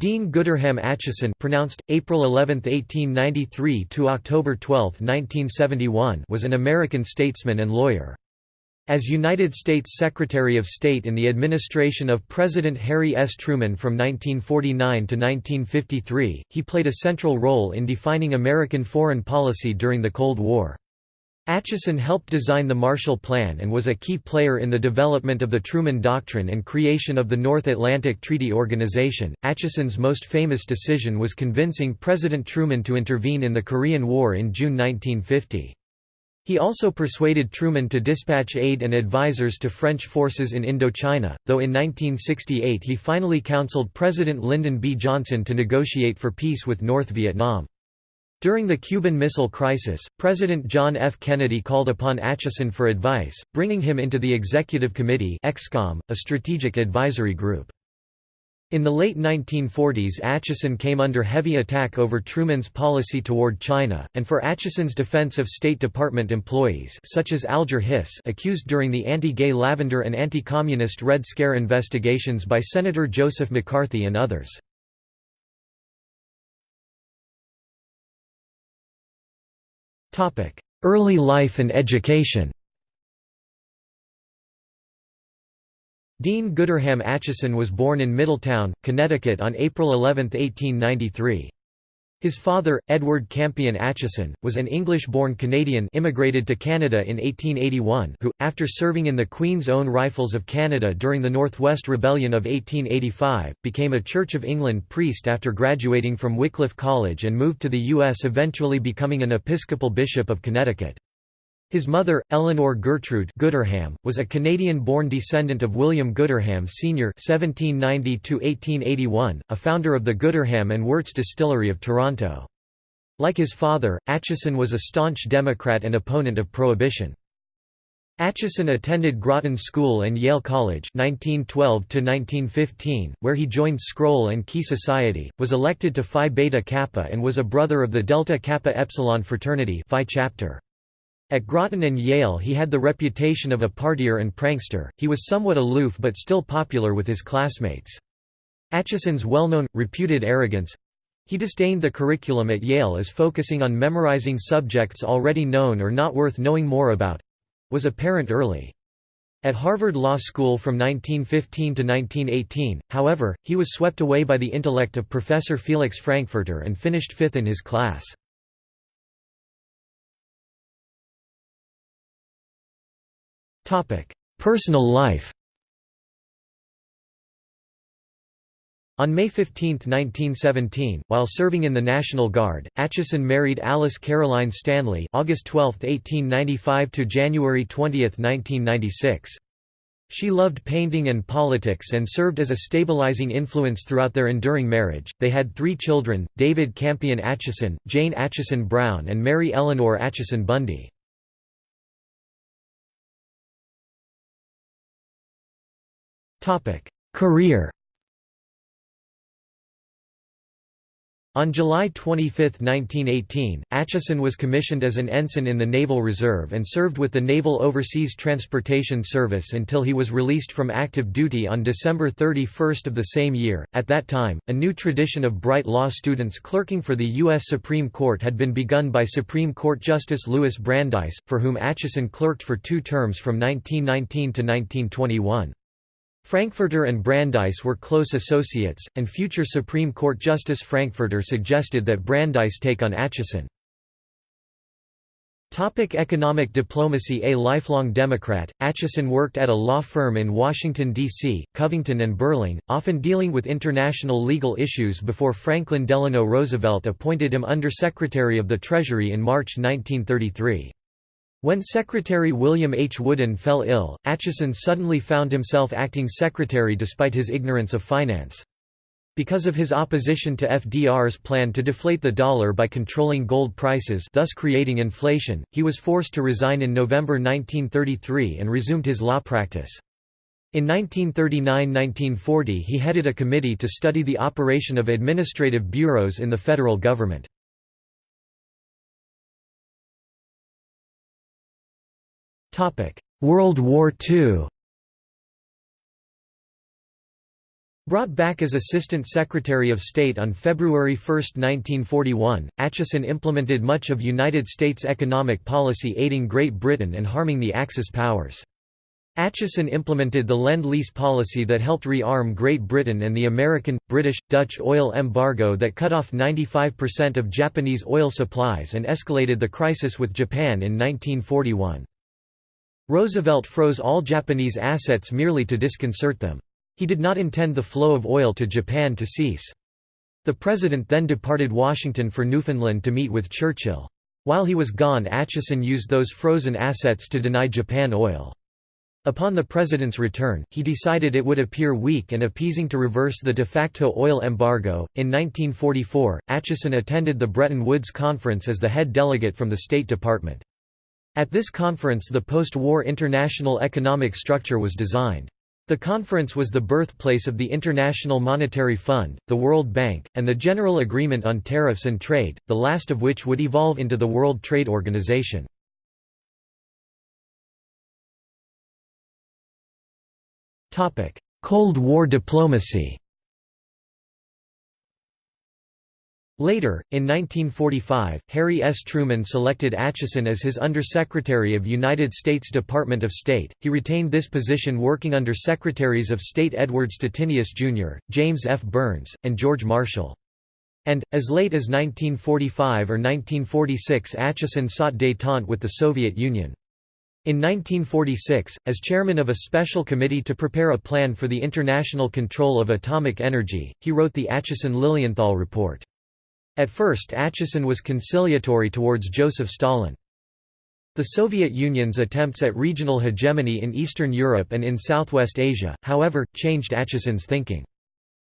Dean Gooderham Acheson pronounced, April 11, 1893 to October 12, 1971 was an American statesman and lawyer. As United States Secretary of State in the administration of President Harry S. Truman from 1949 to 1953, he played a central role in defining American foreign policy during the Cold War. Acheson helped design the Marshall Plan and was a key player in the development of the Truman Doctrine and creation of the North Atlantic Treaty Organization. Acheson's most famous decision was convincing President Truman to intervene in the Korean War in June 1950. He also persuaded Truman to dispatch aid and advisers to French forces in Indochina, though in 1968 he finally counseled President Lyndon B. Johnson to negotiate for peace with North Vietnam. During the Cuban Missile Crisis, President John F. Kennedy called upon Acheson for advice, bringing him into the Executive Committee ExComm, a strategic advisory group. In the late 1940s Acheson came under heavy attack over Truman's policy toward China, and for Acheson's defense of State Department employees such as Alger Hiss accused during the anti-gay Lavender and anti-communist Red Scare investigations by Senator Joseph McCarthy and others. Early life and education Dean Gooderham Acheson was born in Middletown, Connecticut on April 11, 1893. His father, Edward Campion Acheson, was an English-born Canadian immigrated to Canada in 1881 who, after serving in the Queen's Own Rifles of Canada during the Northwest Rebellion of 1885, became a Church of England priest after graduating from Wycliffe College and moved to the U.S. eventually becoming an Episcopal Bishop of Connecticut. His mother, Eleanor Gertrude Gooderham, was a Canadian-born descendant of William Gooderham Sr. (1790–1881), a founder of the Gooderham and Worts Distillery of Toronto. Like his father, Acheson was a staunch Democrat and opponent of Prohibition. Acheson attended Groton School and Yale College 1912 where he joined Scroll and Key Society, was elected to Phi Beta Kappa and was a brother of the Delta Kappa Epsilon fraternity Phi chapter. At Groton and Yale he had the reputation of a partier and prankster, he was somewhat aloof but still popular with his classmates. Acheson's well-known, reputed arrogance—he disdained the curriculum at Yale as focusing on memorizing subjects already known or not worth knowing more about—was apparent early. At Harvard Law School from 1915 to 1918, however, he was swept away by the intellect of Professor Felix Frankfurter and finished fifth in his class. Personal life On May 15, 1917, while serving in the National Guard, Acheson married Alice Caroline Stanley August 12, 1895 to January 20, 1996. She loved painting and politics and served as a stabilizing influence throughout their enduring marriage. They had three children, David Campion Acheson, Jane Acheson Brown and Mary Eleanor Acheson Bundy. Career On July 25, 1918, Acheson was commissioned as an ensign in the Naval Reserve and served with the Naval Overseas Transportation Service until he was released from active duty on December 31 of the same year. At that time, a new tradition of bright law students clerking for the U.S. Supreme Court had been begun by Supreme Court Justice Louis Brandeis, for whom Acheson clerked for two terms from 1919 to 1921. Frankfurter and Brandeis were close associates, and future Supreme Court Justice Frankfurter suggested that Brandeis take on Acheson. Topic economic diplomacy A lifelong Democrat, Acheson worked at a law firm in Washington, D.C., Covington and Burling, often dealing with international legal issues before Franklin Delano Roosevelt appointed him Under-Secretary of the Treasury in March 1933. When Secretary William H. Woodin fell ill, Acheson suddenly found himself acting secretary despite his ignorance of finance. Because of his opposition to FDR's plan to deflate the dollar by controlling gold prices thus creating inflation, he was forced to resign in November 1933 and resumed his law practice. In 1939–1940 he headed a committee to study the operation of administrative bureaus in the federal government. World War II Brought back as Assistant Secretary of State on February 1, 1941, Acheson implemented much of United States economic policy aiding Great Britain and harming the Axis powers. Acheson implemented the Lend-Lease policy that helped re-arm Great Britain and the American, British, Dutch oil embargo that cut off 95% of Japanese oil supplies and escalated the crisis with Japan in 1941. Roosevelt froze all Japanese assets merely to disconcert them. He did not intend the flow of oil to Japan to cease. The president then departed Washington for Newfoundland to meet with Churchill. While he was gone Acheson used those frozen assets to deny Japan oil. Upon the president's return, he decided it would appear weak and appeasing to reverse the de facto oil embargo. In 1944, Acheson attended the Bretton Woods Conference as the head delegate from the State Department. At this conference the post-war international economic structure was designed. The conference was the birthplace of the International Monetary Fund, the World Bank, and the General Agreement on Tariffs and Trade, the last of which would evolve into the World Trade Organization. Cold War diplomacy Later, in 1945, Harry S. Truman selected Acheson as his Undersecretary of United States Department of State. He retained this position working under Secretaries of State Edward Stettinius, Jr., James F. Byrnes, and George Marshall. And, as late as 1945 or 1946 Acheson sought détente with the Soviet Union. In 1946, as chairman of a special committee to prepare a plan for the international control of atomic energy, he wrote the Acheson-Lilienthal Report. At first Acheson was conciliatory towards Joseph Stalin. The Soviet Union's attempts at regional hegemony in Eastern Europe and in Southwest Asia, however, changed Acheson's thinking.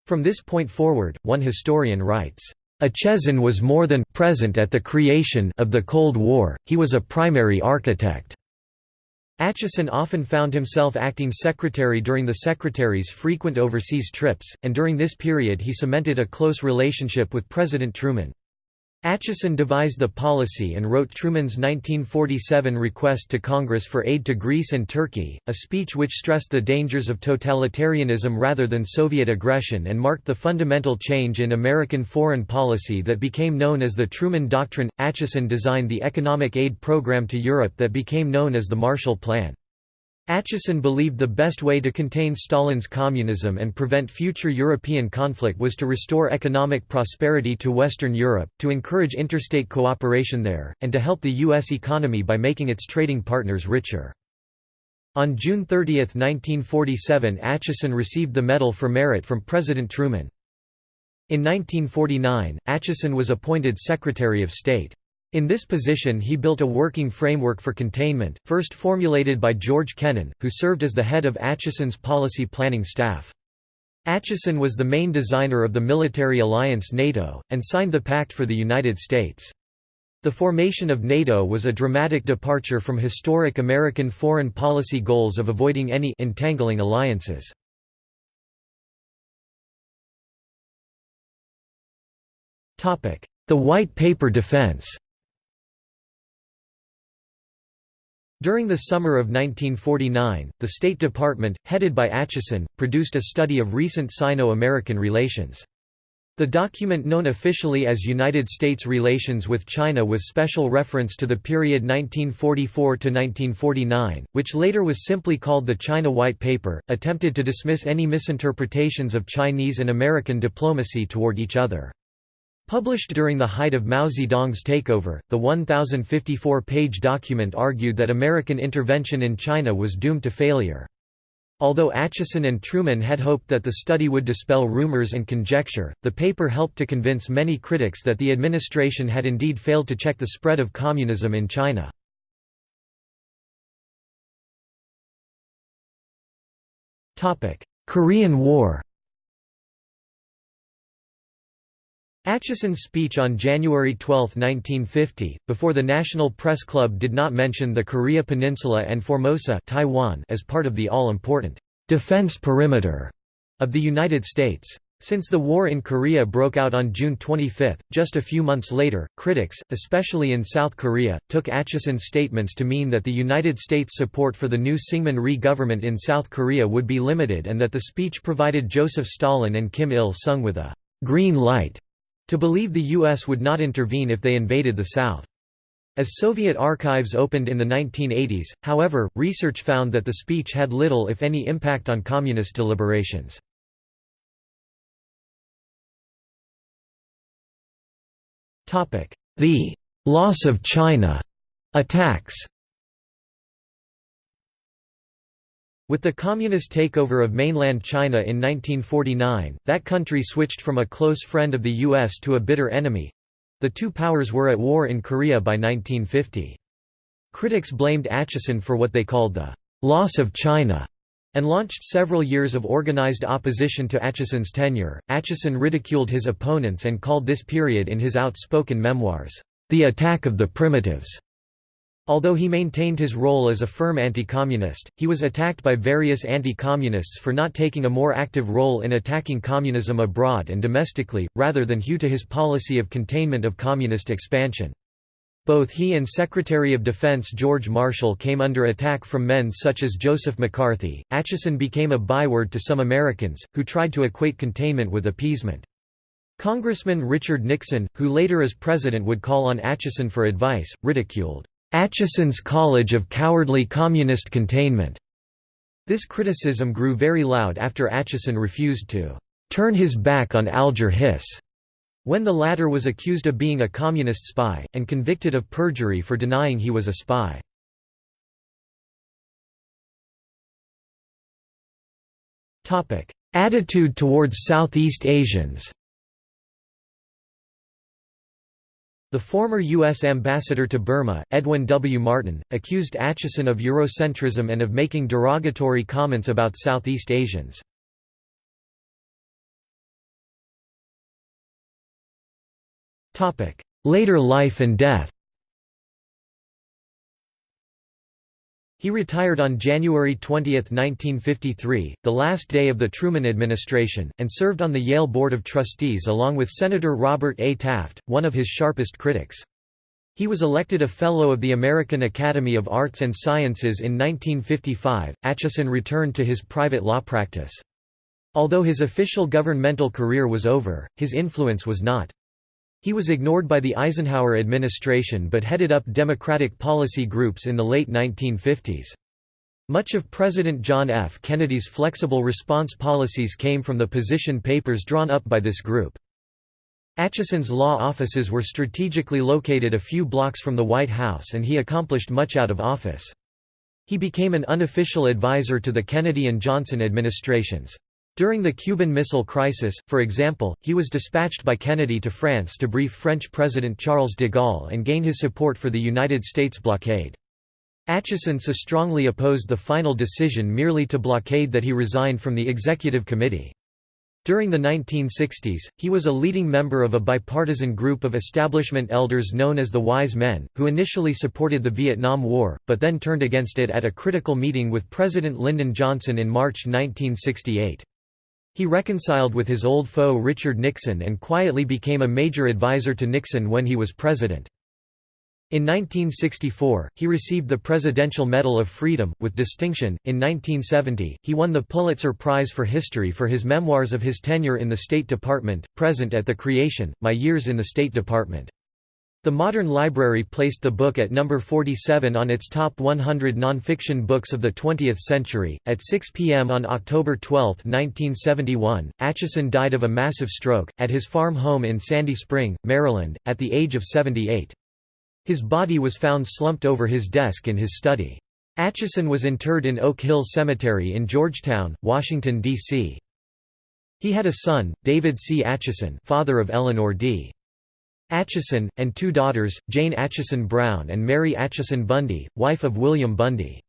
From this point forward, one historian writes, Acheson was more than present at the creation of the Cold War, he was a primary architect. Acheson often found himself acting secretary during the secretary's frequent overseas trips, and during this period he cemented a close relationship with President Truman. Acheson devised the policy and wrote Truman's 1947 request to Congress for aid to Greece and Turkey, a speech which stressed the dangers of totalitarianism rather than Soviet aggression and marked the fundamental change in American foreign policy that became known as the Truman Doctrine. Acheson designed the economic aid program to Europe that became known as the Marshall Plan. Acheson believed the best way to contain Stalin's communism and prevent future European conflict was to restore economic prosperity to Western Europe, to encourage interstate cooperation there, and to help the U.S. economy by making its trading partners richer. On June 30, 1947 Acheson received the Medal for Merit from President Truman. In 1949, Acheson was appointed Secretary of State. In this position he built a working framework for containment, first formulated by George Kennan, who served as the head of Acheson's policy planning staff. Acheson was the main designer of the military alliance NATO, and signed the pact for the United States. The formation of NATO was a dramatic departure from historic American foreign policy goals of avoiding any entangling alliances. The White Paper defense During the summer of 1949, the State Department, headed by Acheson, produced a study of recent Sino-American relations. The document known officially as United States Relations with China with special reference to the period 1944–1949, which later was simply called the China White Paper, attempted to dismiss any misinterpretations of Chinese and American diplomacy toward each other. Published during the height of Mao Zedong's takeover, the 1,054-page document argued that American intervention in China was doomed to failure. Although Acheson and Truman had hoped that the study would dispel rumors and conjecture, the paper helped to convince many critics that the administration had indeed failed to check the spread of communism in China. Korean War Acheson's speech on January 12, 1950, before the National Press Club did not mention the Korea Peninsula and Formosa Taiwan as part of the all-important defense perimeter of the United States. Since the war in Korea broke out on June 25, just a few months later, critics, especially in South Korea, took Acheson's statements to mean that the United States' support for the new Syngman Rhee government in South Korea would be limited and that the speech provided Joseph Stalin and Kim Il-sung with a «green light» to believe the U.S. would not intervene if they invaded the South. As Soviet archives opened in the 1980s, however, research found that the speech had little if any impact on communist deliberations. The «loss of China» attacks With the communist takeover of mainland China in 1949, that country switched from a close friend of the U.S. to a bitter enemy. The two powers were at war in Korea by 1950. Critics blamed Acheson for what they called the «loss of China» and launched several years of organized opposition to Acheson's tenure. Acheson ridiculed his opponents and called this period in his outspoken memoirs, The Attack of the Primitives. Although he maintained his role as a firm anti-communist, he was attacked by various anti-communists for not taking a more active role in attacking communism abroad and domestically, rather than hew to his policy of containment of communist expansion. Both he and Secretary of Defense George Marshall came under attack from men such as Joseph McCarthy. Acheson became a byword to some Americans, who tried to equate containment with appeasement. Congressman Richard Nixon, who later as president would call on Acheson for advice, ridiculed Acheson's College of Cowardly Communist Containment. This criticism grew very loud after Acheson refused to turn his back on Alger Hiss when the latter was accused of being a communist spy, and convicted of perjury for denying he was a spy. Attitude towards Southeast Asians The former U.S. ambassador to Burma, Edwin W. Martin, accused Acheson of Eurocentrism and of making derogatory comments about Southeast Asians. Later life and death He retired on January 20, 1953, the last day of the Truman administration, and served on the Yale Board of Trustees along with Senator Robert A. Taft, one of his sharpest critics. He was elected a Fellow of the American Academy of Arts and Sciences in 1955. Acheson returned to his private law practice. Although his official governmental career was over, his influence was not. He was ignored by the Eisenhower administration but headed up Democratic policy groups in the late 1950s. Much of President John F. Kennedy's flexible response policies came from the position papers drawn up by this group. Acheson's law offices were strategically located a few blocks from the White House and he accomplished much out of office. He became an unofficial advisor to the Kennedy and Johnson administrations. During the Cuban Missile Crisis, for example, he was dispatched by Kennedy to France to brief French President Charles de Gaulle and gain his support for the United States blockade. Acheson so strongly opposed the final decision merely to blockade that he resigned from the executive committee. During the 1960s, he was a leading member of a bipartisan group of establishment elders known as the Wise Men, who initially supported the Vietnam War, but then turned against it at a critical meeting with President Lyndon Johnson in March 1968. He reconciled with his old foe Richard Nixon and quietly became a major advisor to Nixon when he was president. In 1964, he received the Presidential Medal of Freedom, with distinction. In 1970, he won the Pulitzer Prize for History for his memoirs of his tenure in the State Department, Present at the Creation, My Years in the State Department. The Modern Library placed the book at number 47 on its top 100 nonfiction books of the 20th century. At 6 p.m. on October 12, 1971, Acheson died of a massive stroke, at his farm home in Sandy Spring, Maryland, at the age of 78. His body was found slumped over his desk in his study. Acheson was interred in Oak Hill Cemetery in Georgetown, Washington, D.C. He had a son, David C. Acheson father of Eleanor D. Acheson, and two daughters, Jane Acheson Brown and Mary Acheson Bundy, wife of William Bundy.